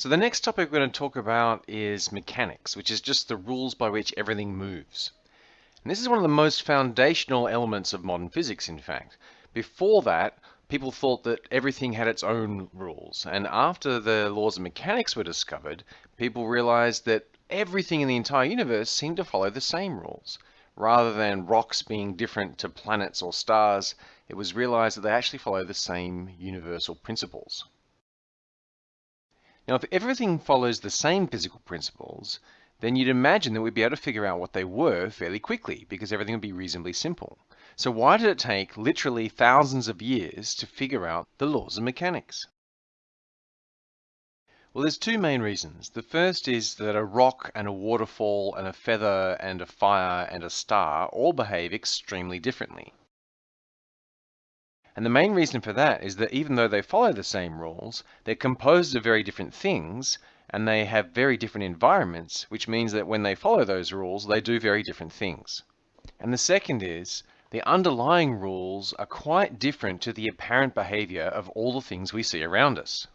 So the next topic we're going to talk about is mechanics, which is just the rules by which everything moves. And this is one of the most foundational elements of modern physics, in fact. Before that, people thought that everything had its own rules. And after the laws of mechanics were discovered, people realized that everything in the entire universe seemed to follow the same rules. Rather than rocks being different to planets or stars, it was realized that they actually follow the same universal principles. Now, if everything follows the same physical principles, then you'd imagine that we'd be able to figure out what they were fairly quickly because everything would be reasonably simple. So why did it take literally thousands of years to figure out the laws of mechanics? Well, there's two main reasons. The first is that a rock and a waterfall and a feather and a fire and a star all behave extremely differently. And the main reason for that is that even though they follow the same rules, they're composed of very different things and they have very different environments, which means that when they follow those rules, they do very different things. And the second is the underlying rules are quite different to the apparent behavior of all the things we see around us.